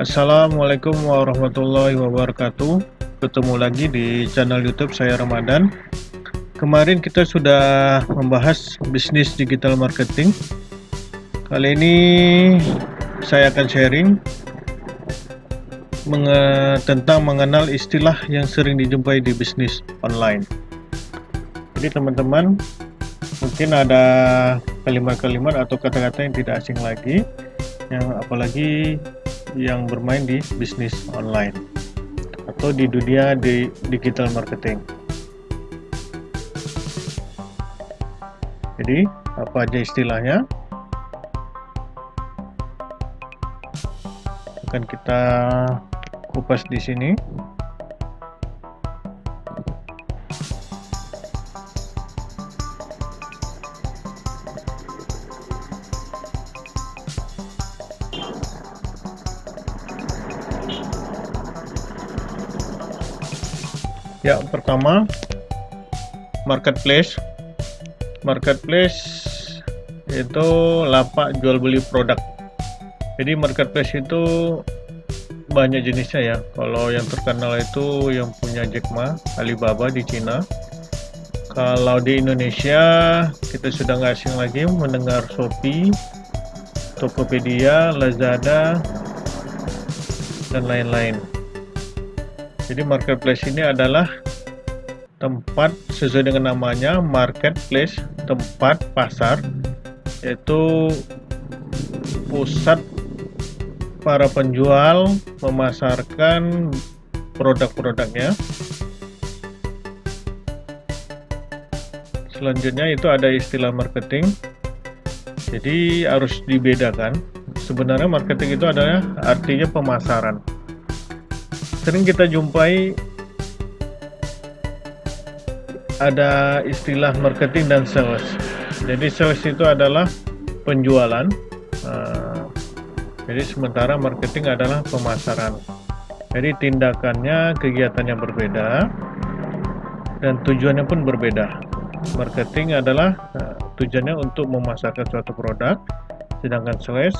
Assalamualaikum warahmatullahi wabarakatuh. Ketemu lagi di channel youtube saya Ramadan. Kemarin kita sudah membahas bisnis digital marketing. Kali ini saya akan sharing menge tentang mengenal istilah yang sering dijumpai di bisnis online. Jadi teman-teman mungkin ada kalimat-kalimat atau kata-kata yang tidak asing lagi yang apalagi yang bermain di bisnis online atau di dunia di digital marketing. Jadi, apa aja istilahnya? Akan kita kupas di sini. Ya, pertama marketplace. Marketplace itu lapak jual beli produk. Jadi marketplace itu banyak jenisnya ya. Kalau yang terkenal itu yang punya Jack Ma, Alibaba di Cina. Kalau di Indonesia kita sudah nggak asing lagi mendengar Shopee, Tokopedia, Lazada, dan lain-lain. Jadi marketplace ini adalah tempat sesuai dengan namanya marketplace, tempat pasar yaitu pusat para penjual memasarkan produk-produknya. Selanjutnya itu ada istilah marketing. Jadi harus dibedakan. Sebenarnya marketing itu adalah artinya pemasaran sering kita jumpai ada istilah marketing dan sales. Jadi sales itu adalah penjualan. Uh, jadi sementara marketing adalah pemasaran. Jadi tindakannya, kegiatannya berbeda dan tujuannya pun berbeda. Marketing adalah uh, tujuannya untuk memasarkan suatu produk, sedangkan sales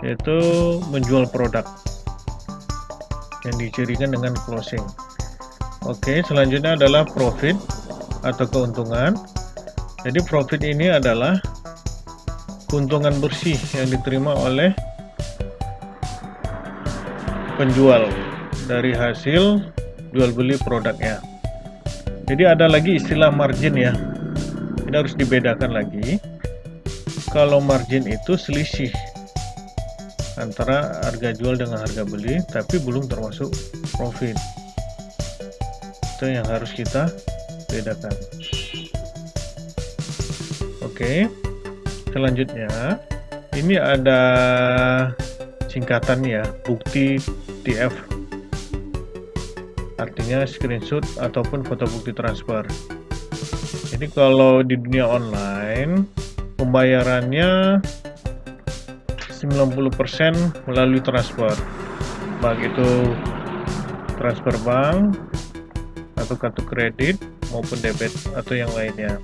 yaitu menjual produk yang dicirikan dengan closing. Oke selanjutnya adalah profit atau keuntungan. Jadi profit ini adalah keuntungan bersih yang diterima oleh penjual dari hasil jual beli produknya. Jadi ada lagi istilah margin ya. Ini harus dibedakan lagi. Kalau margin itu selisih antara harga jual dengan harga beli tapi belum termasuk profit. Itu yang harus kita bedakan. Oke selanjutnya ini ada singkatan ya bukti TF artinya screenshot ataupun foto bukti transfer. Jadi kalau di dunia online pembayarannya 90% melalui transfer. Baik itu transfer bank atau kartu kredit maupun debit atau yang lainnya.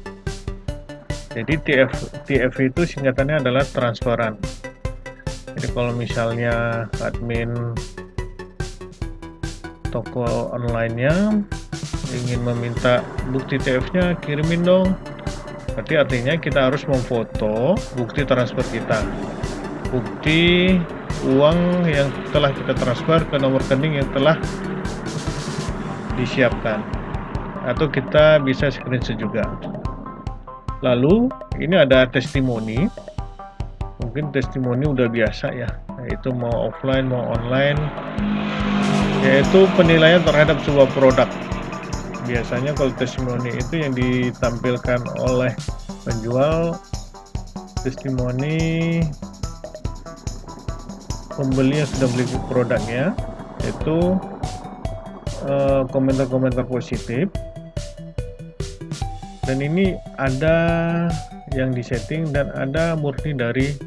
Jadi TF, TF itu singkatannya adalah transferan. Jadi kalau misalnya admin toko online-nya ingin meminta bukti TF nya kirimin dong. Berarti artinya kita harus memfoto bukti transfer kita bukti uang yang telah kita transfer ke nomor rekening yang telah disiapkan. Atau kita bisa screenshot juga. Lalu ini ada testimoni. Mungkin testimoni udah biasa ya. Yaitu mau offline mau online. Yaitu penilaian terhadap sebuah produk. Biasanya kalau testimoni itu yang ditampilkan oleh penjual testimoni pembeli yang sudah beli produknya itu eh, komentar-komentar uh, positif. Dan ini ada yang disetting dan ada murni dari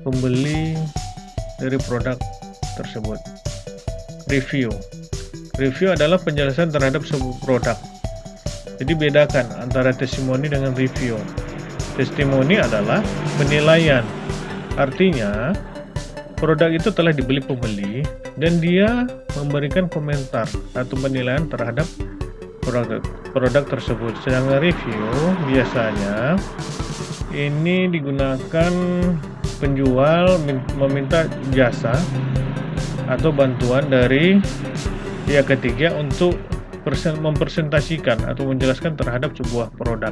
pembeli dari produk tersebut. Review. Review adalah penjelasan terhadap sebuah produk. Jadi bedakan antara testimoni dengan review. Testimoni adalah penilaian. Artinya produk itu telah dibeli pembeli dan dia memberikan komentar atau penilaian terhadap produk produk tersebut. Sedangkan review biasanya ini digunakan penjual meminta jasa atau bantuan dari pihak ketiga untuk mempresentasikan atau menjelaskan terhadap sebuah produk.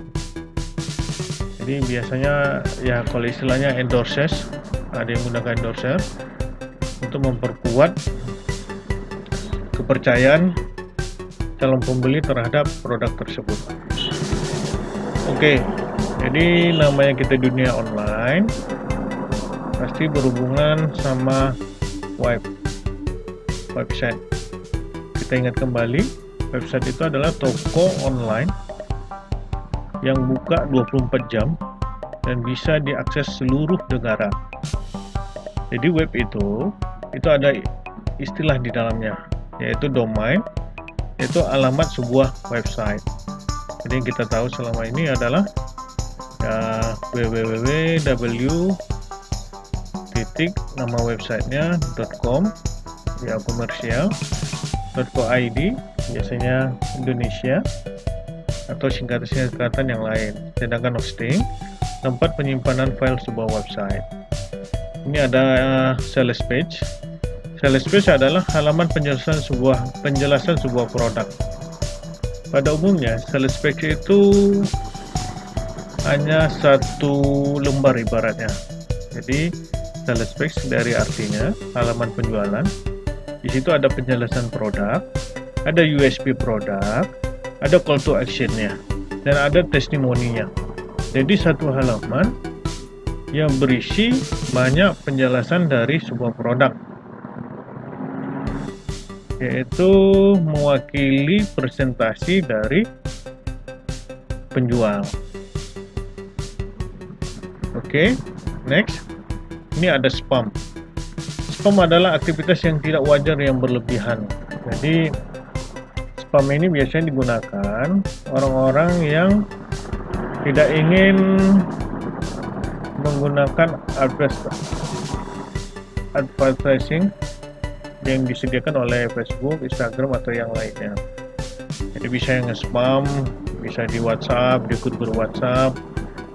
Jadi biasanya ya kalau istilahnya endorses ada yang menggunakan endorser untuk memperkuat kepercayaan calon pembeli terhadap produk tersebut. Oke, jadi namanya kita dunia online pasti berhubungan sama web website. Kita ingat kembali, website itu adalah toko online yang buka 24 jam dan bisa diakses seluruh negara. Jadi web itu itu ada istilah di dalamnya yaitu domain yaitu alamat sebuah website. Jadi yang kita tahu selama ini adalah ya, www titik nama websitenya .com ya komersial .co.id biasanya Indonesia atau singkatan-singkatan yang lain sedangkan hosting tempat penyimpanan file sebuah website ini ada uh, sales page. Sales page adalah halaman penjelasan sebuah penjelasan sebuah produk. Pada umumnya sales page itu hanya satu lembar ibaratnya. Jadi sales page dari artinya halaman penjualan di situ ada penjelasan produk ada USB produk ada call to actionnya dan ada testimoninya. Jadi satu halaman yang berisi banyak penjelasan dari sebuah produk yaitu mewakili presentasi dari penjual. Oke okay, next. Ini ada spam. Spam adalah aktivitas yang tidak wajar yang berlebihan. Jadi spam ini biasanya digunakan orang-orang yang tidak ingin menggunakan advertising yang disediakan oleh Facebook, Instagram atau yang lainnya. Jadi bisa yang spam, bisa di WhatsApp, di grup WhatsApp,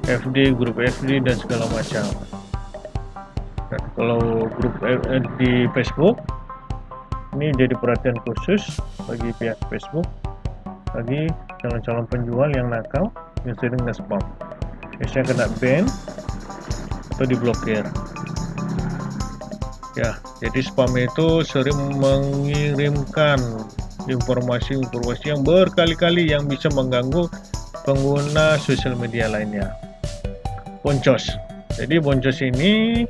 FD, grup FD dan segala macam. Dan kalau grup eh, di Facebook ini jadi perhatian khusus bagi pihak Facebook bagi calon-calon penjual yang nakal yang sering nge-spam. Biasanya kena ban atau diblokir. Ya jadi spam itu sering mengirimkan informasi-informasi yang berkali-kali yang bisa mengganggu pengguna sosial media lainnya. Boncos. Jadi boncos ini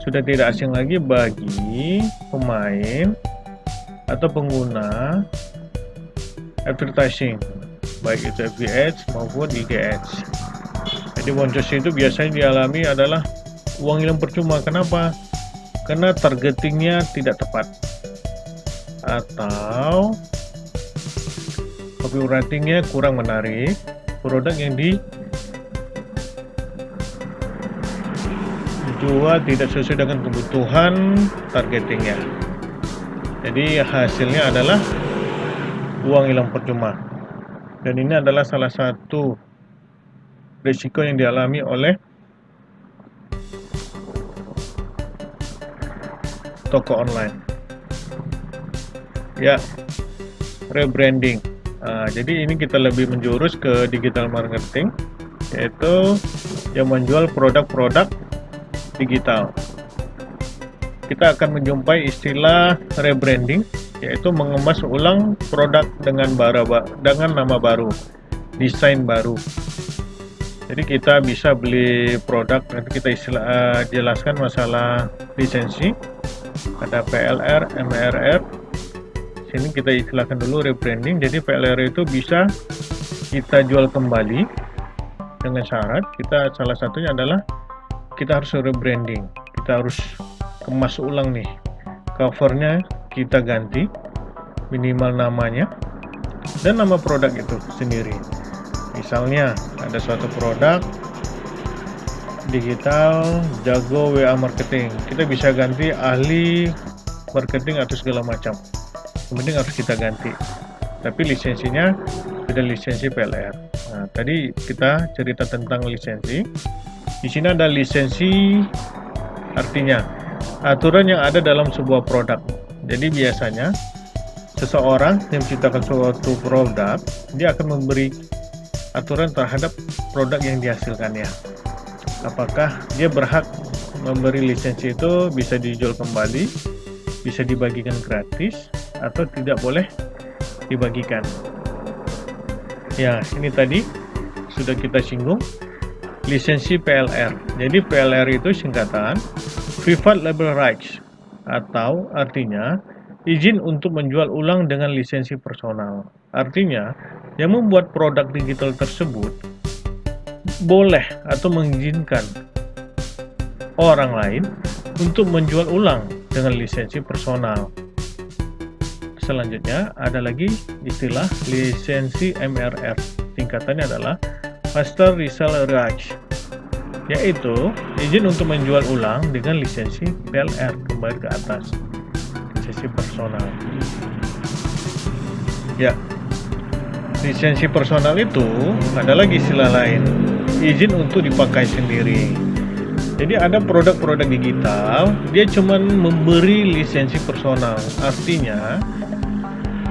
sudah tidak asing lagi bagi pemain atau pengguna advertising baik itu Ads maupun IG Jadi boncos itu biasanya dialami adalah uang hilang percuma. Kenapa? Karena targetingnya tidak tepat. Atau copywritingnya kurang menarik. Produk yang dijual tidak sesuai dengan kebutuhan targetingnya. Jadi hasilnya adalah uang hilang percuma. Dan ini adalah salah satu risiko yang dialami oleh toko online. Ya, rebranding. Nah, jadi ini kita lebih menjurus ke digital marketing, yaitu yang menjual produk-produk digital. Kita akan menjumpai istilah rebranding, yaitu mengemas ulang produk dengan baru, dengan nama baru, desain baru jadi kita bisa beli produk nanti kita istilah, uh, jelaskan masalah lisensi. Ada PLR, MRR sini kita istilahkan dulu rebranding. Jadi PLR itu bisa kita jual kembali dengan syarat kita salah satunya adalah kita harus rebranding. Kita harus kemas ulang nih. Covernya kita ganti minimal namanya dan nama produk itu sendiri misalnya ada suatu produk digital jago WA marketing. Kita bisa ganti ahli marketing atau segala macam. Yang penting harus kita ganti. Tapi lisensinya ada lisensi PLR nah tadi kita cerita tentang lisensi. Di sini ada lisensi artinya aturan yang ada dalam sebuah produk. Jadi biasanya seseorang yang menciptakan suatu produk dia akan memberi aturan terhadap produk yang dihasilkannya apakah dia berhak memberi lisensi itu bisa dijual kembali bisa dibagikan gratis atau tidak boleh dibagikan? Ya ini tadi sudah kita singgung lisensi PLR jadi PLR itu singkatan Private Label Rights atau artinya izin untuk menjual ulang dengan lisensi personal artinya yang membuat produk digital tersebut boleh atau mengizinkan orang lain untuk menjual ulang dengan lisensi personal. Selanjutnya ada lagi istilah lisensi MRR. Singkatannya adalah Master Reseller Rights, yaitu izin untuk menjual ulang dengan lisensi PLR kembali ke atas, lisensi personal. Ya, lisensi personal itu ada lagi istilah lain. Izin untuk dipakai sendiri. Jadi ada produk-produk digital dia cuma memberi lisensi personal. Artinya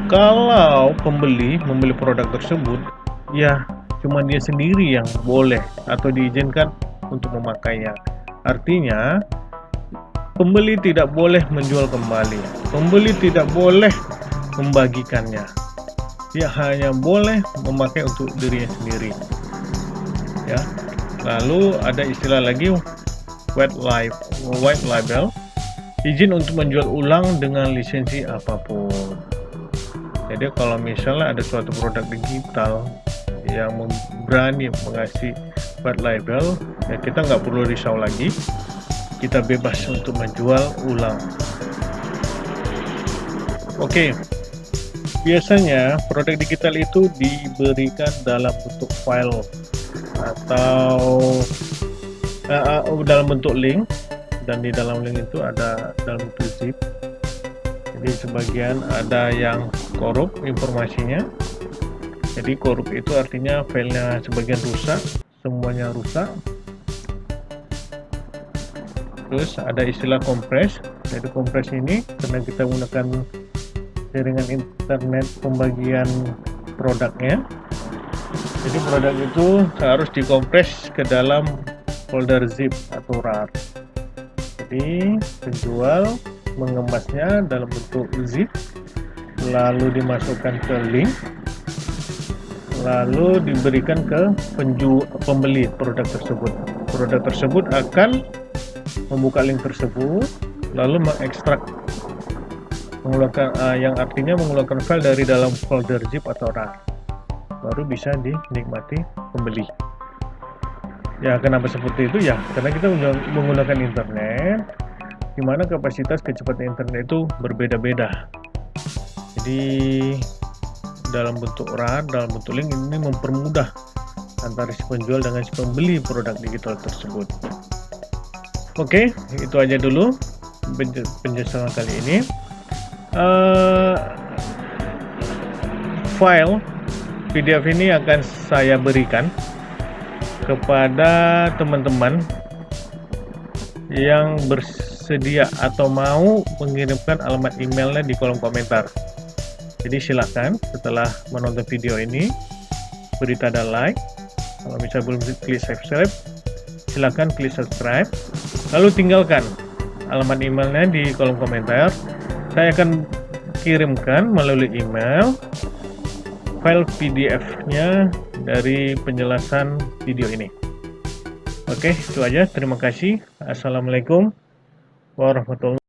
kalau pembeli membeli produk tersebut ya cuma dia sendiri yang boleh atau diizinkan untuk memakainya. Artinya pembeli tidak boleh menjual kembali. Pembeli tidak boleh membagikannya dia hanya boleh memakai untuk dirinya sendiri. Ya. Lalu ada istilah lagi white life white label. Izin untuk menjual ulang dengan lisensi apa pun. Jadi kalau misalnya ada suatu produk digital yang berani mengasih white label ya kita nggak perlu risau lagi. Kita bebas untuk menjual ulang. Oke. okay. Biasanya produk digital itu diberikan dalam bentuk file atau uh, uh, dalam bentuk link. Dan di dalam link itu ada dalam bentuk zip jadi sebagian ada yang korup informasinya. Jadi korup itu artinya filenya sebagian rusak semuanya rusak. Terus ada istilah kompres. Jadi kompres ini karena kita menggunakan jaringan internet pembagian produknya. Jadi produk itu harus dikompres ke dalam folder zip atau rar. Jadi penjual mengemasnya dalam bentuk zip lalu dimasukkan ke link lalu diberikan ke penju pembeli produk tersebut. Produk tersebut akan membuka link tersebut lalu mengekstrak mengeluarkan uh, yang artinya mengeluarkan file dari dalam folder zip atau rar baru bisa dinikmati pembeli. Ya kenapa seperti itu? Ya karena kita menggunakan internet di mana kapasitas kecepatan internet itu berbeda-beda. Jadi dalam bentuk RAR, dalam bentuk link ini mempermudah antara si penjual dengan si pembeli produk digital tersebut. Oke itu aja dulu penjelasan kali ini uh, file PDF ini akan saya berikan kepada teman-teman yang bersedia atau mau mengirimkan alamat emailnya di kolom komentar. Jadi silahkan setelah menonton video ini beri tanda like. Kalau bisa belum klik subscribe, silahkan klik subscribe. Lalu tinggalkan alamat emailnya di kolom komentar. Saya akan kirimkan melalui email file PDF-nya dari penjelasan video ini. Oke, itu aja. Terima kasih. Assalamualaikum warahmatullahi